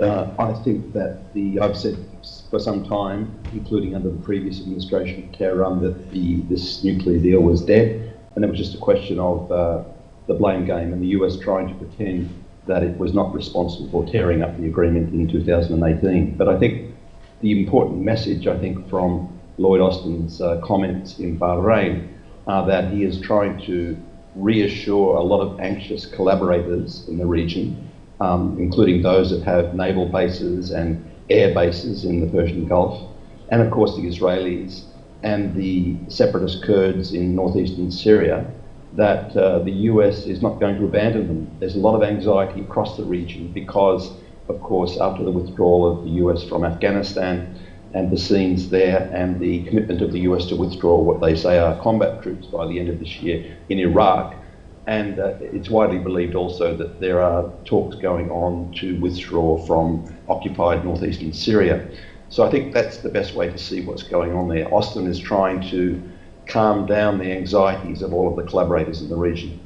Uh, I think that the I've said for some time, including under the previous administration of Kerr that the this nuclear deal was dead, and it was just a question of uh, the blame game and the US trying to pretend that it was not responsible for tearing up the agreement in 2018. But I think the important message, I think, from Lloyd Austin's uh, comments in Bahrain are that he is trying to reassure a lot of anxious collaborators in the region, um, including those that have naval bases and air bases in the Persian Gulf, and of course the Israelis and the separatist Kurds in northeastern Syria, that uh, the US is not going to abandon them. There's a lot of anxiety across the region because, of course, after the withdrawal of the US from Afghanistan and the scenes there and the commitment of the US to withdraw what they say are combat troops by the end of this year in Iraq, and uh, it's widely believed also that there are talks going on to withdraw from occupied northeastern Syria. So I think that's the best way to see what's going on there. Austin is trying to calm down the anxieties of all of the collaborators in the region.